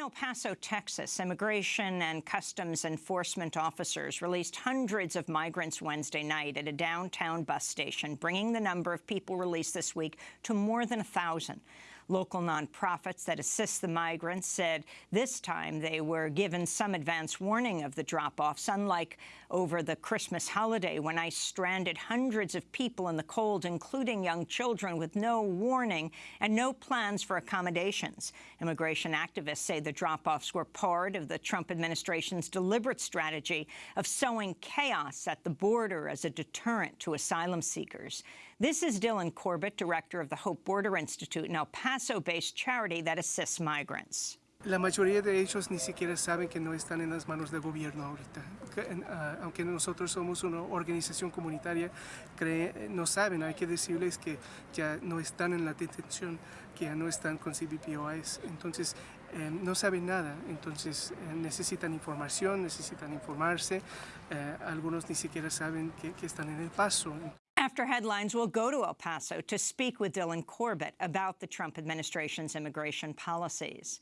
El Paso, Texas, immigration and customs enforcement officers released hundreds of migrants Wednesday night at a downtown bus station, bringing the number of people released this week to more than a 1,000. Local nonprofits that assist the migrants said this time they were given some advance warning of the drop-offs, unlike over the Christmas holiday when ICE stranded hundreds of people in the cold, including young children, with no warning and no plans for accommodations. Immigration activists say the drop-offs were part of the Trump administration's deliberate strategy of sowing chaos at the border as a deterrent to asylum seekers. This is Dylan Corbett, director of the Hope Border Institute, an El Paso-based charity that assists migrants. La mayoría de ellos ni siquiera saben que no están en las manos del gobierno ahorita. Uh, aunque nosotros somos una organización comunitaria, no saben, hay que decirles que ya no están en la detención, que ya no están con CBPOIs. Entonces, eh, no saben nada, entonces eh, necesitan información, necesitan informarse. Eh, algunos ni siquiera saben que, que están en el paso. After headlines, we'll go to El Paso to speak with Dylan Corbett about the Trump administration's immigration policies.